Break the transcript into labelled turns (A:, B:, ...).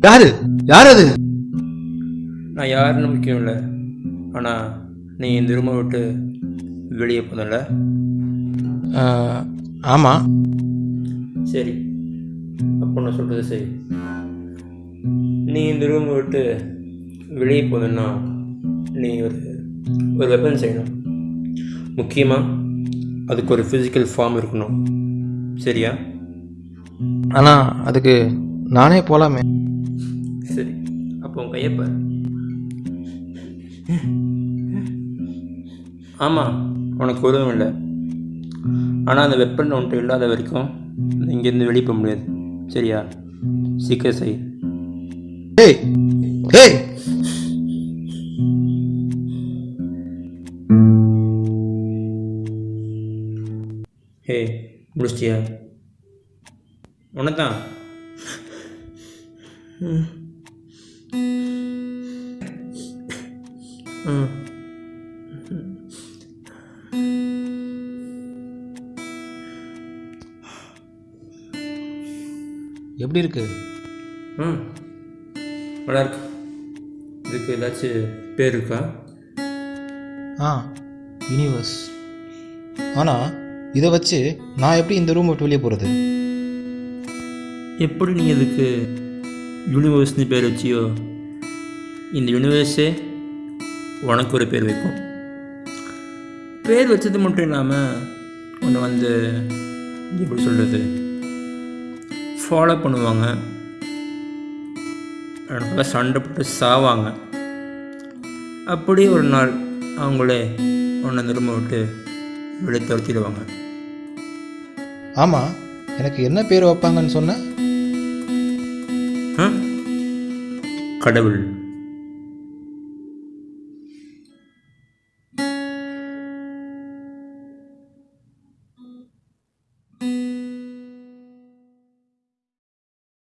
A: யாரு? யார் அது?
B: நான் யாருன்னு முக்கியம் இல்லை. ஆனால் நீ இந்த ரூமை விட்டு வெளியே போனல
A: ஆஹ், ஆமா.
B: சரி. அப்போ நான் சொல்கிறது சரி. நீ இந்த ரூமை விட்டு வெளியே போகணுன்னா நீ ஒரு ஒரு வெப்பன் செய்யணும். முக்கியமாக அதுக்கு ஒரு ஃபிசிக்கல் ஃபார்ம் இருக்கணும். சரியா?
A: ஆனா அதுக்கு நானே போலாமே.
B: சரி அப்போ உன் கையை பாரு. ஆமாம் உனக்கு உதவும் இல்லை. ஆனால் அந்த வெப்பன் உன்ட்டு இல்லாத வரைக்கும் இங்கேருந்து வெளியே போக முடியாது. சரியா? சீக்கிரம் செய்.
A: ஏய் ஏய்.
B: ஹே முடிச்சிட்டியா? உன்னை தான் ம்
A: எப்படி இருக்கு?
B: ம். நல்லா இருக்கு. இதுக்கு ஏதாச்சும் பேர் இருக்கா?
A: ஆ யூனிவர்ஸ் ஆனா இதை வச்சு நான் எப்படி இந்த ரூம் விட்டு வெளியே போறது?
B: எப்படி நீ இதுக்கு யூனிவர்ஸ்னு பேர் வச்சியோ இந்த யூனிவர்ஸே உனக்கு ஒரு பேர் வைக்கும் பேர் வச்சது மட்டும் இல்லாமல் ஒன்று வந்து எப்படி சொல்கிறது ஃபாலோ பண்ணுவாங்க. சண்டை போட்டு சாவாங்க. அப்படியே ஒரு நாள் அவங்களே உன்னை திரும்ப விட்டு வெளியே துரத்திடுவாங்க.
A: ஆமாம் எனக்கு என்ன பேர் வைப்பாங்கன்னு
B: சொன்னேன் கடவுள்.